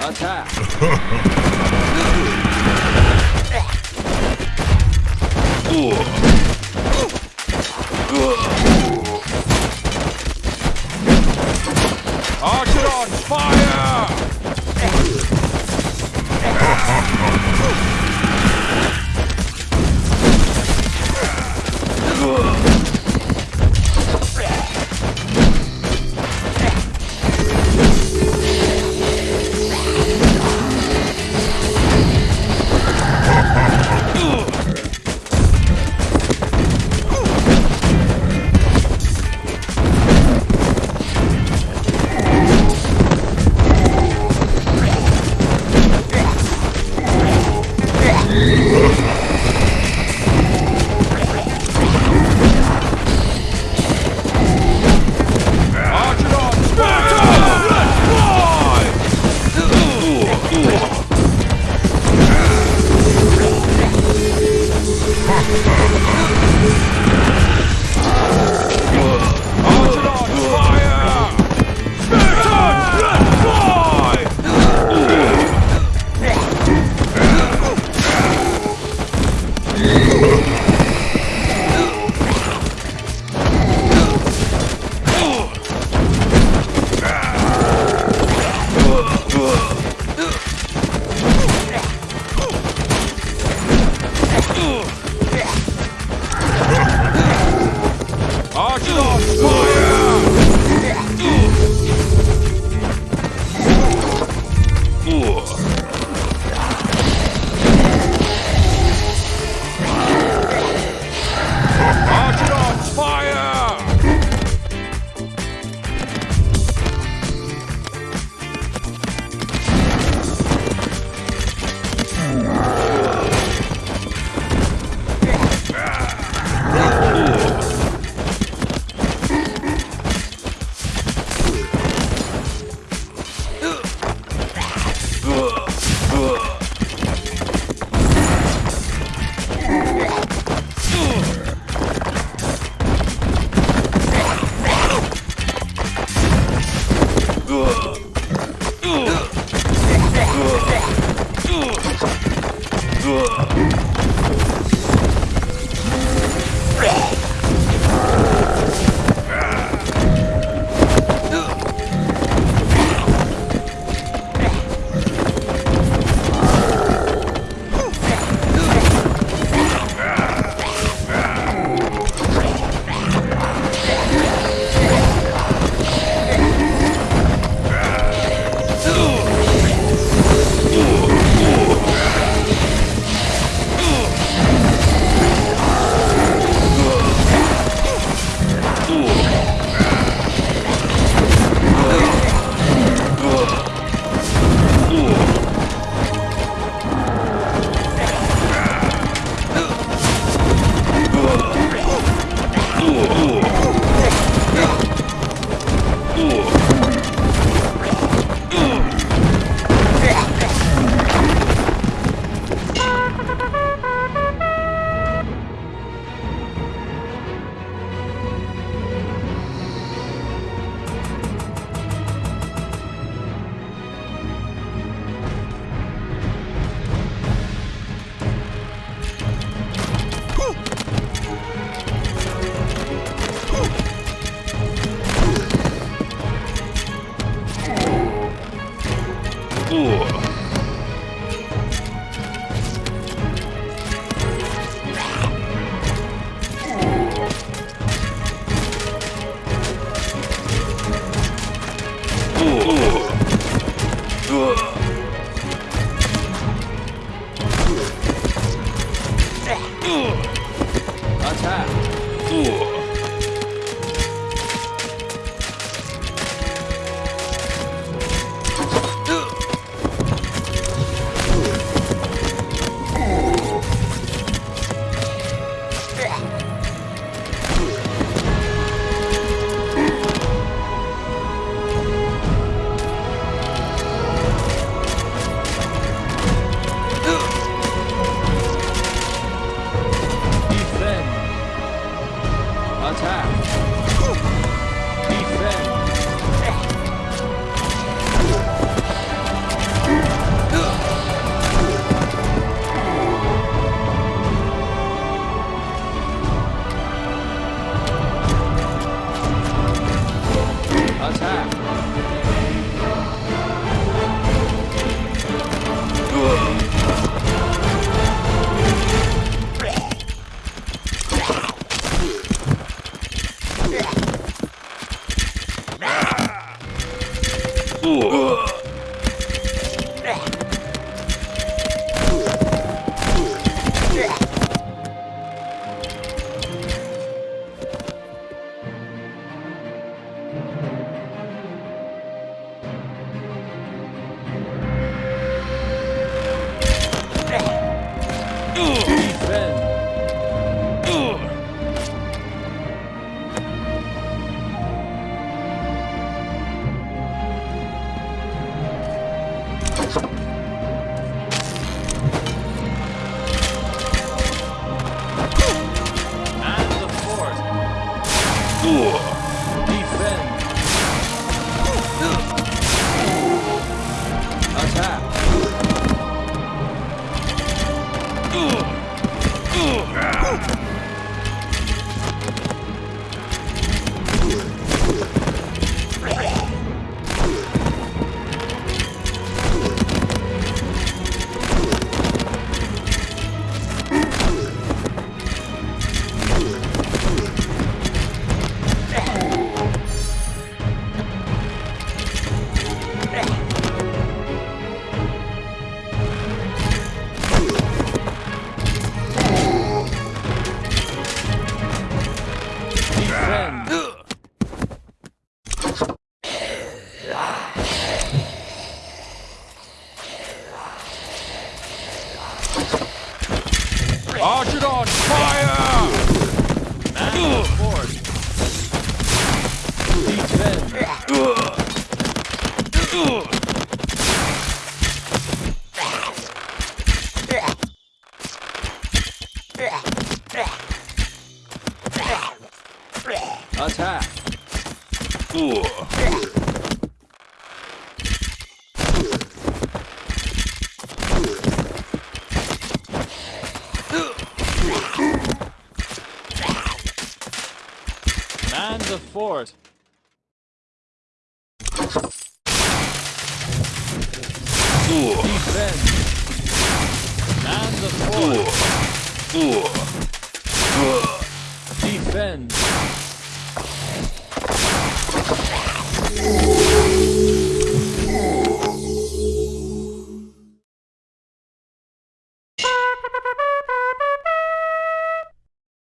Attack! Archidons, fire! Ha ha ha ha! Archidon, fire! Attack! Ooh. the fort. Ooh. Man the fort. Ooh.